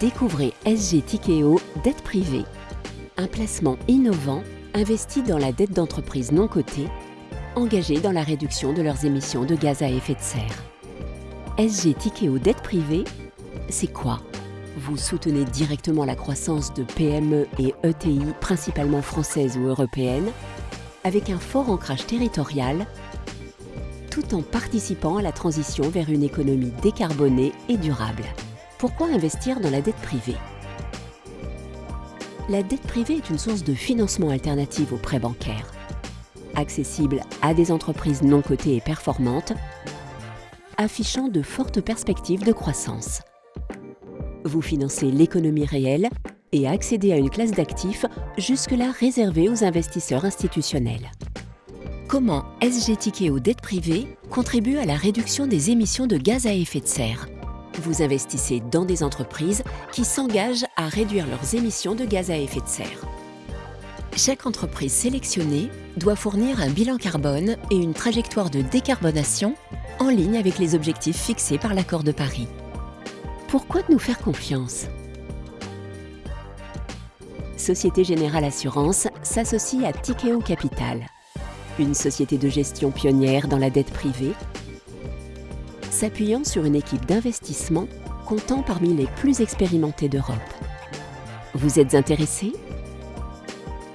Découvrez SG Tikeo Dette privée. Un placement innovant investi dans la dette d'entreprises non cotées, engagées dans la réduction de leurs émissions de gaz à effet de serre. SG Tikeo Dette privée, c'est quoi? Vous soutenez directement la croissance de PME et ETI, principalement françaises ou européennes, avec un fort ancrage territorial, tout en participant à la transition vers une économie décarbonée et durable. Pourquoi investir dans la dette privée? La dette privée est une source de financement alternative aux prêts bancaires. Accessible à des entreprises non cotées et performantes, affichant de fortes perspectives de croissance. Vous financez l'économie réelle et accédez à une classe d'actifs jusque-là réservée aux investisseurs institutionnels. Comment SG Tikeo Dette Privée contribue à la réduction des émissions de gaz à effet de serre? Vous investissez dans des entreprises qui s'engagent à réduire leurs émissions de gaz à effet de serre. Chaque entreprise sélectionnée doit fournir un bilan carbone et une trajectoire de décarbonation en ligne avec les objectifs fixés par l'accord de Paris. Pourquoi nous faire confiance? Société Générale Assurance s'associe à Tikeo Capital, une société de gestion pionnière dans la dette privée s'appuyant sur une équipe d'investissement comptant parmi les plus expérimentés d'Europe. Vous êtes intéressé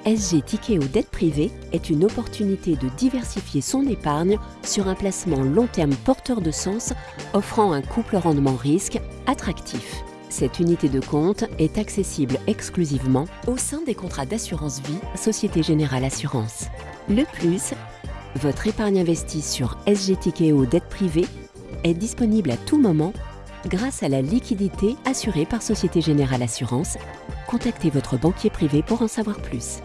SG Tikeo Dette Privée est une opportunité de diversifier son épargne sur un placement long terme porteur de sens offrant un couple rendement-risque attractif. Cette unité de compte est accessible exclusivement au sein des contrats d'assurance vie Société Générale Assurance. Le plus, votre épargne investie sur SG Tikeo Dette Privée est disponible à tout moment grâce à la liquidité assurée par Société Générale Assurance. Contactez votre banquier privé pour en savoir plus.